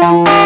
Bye.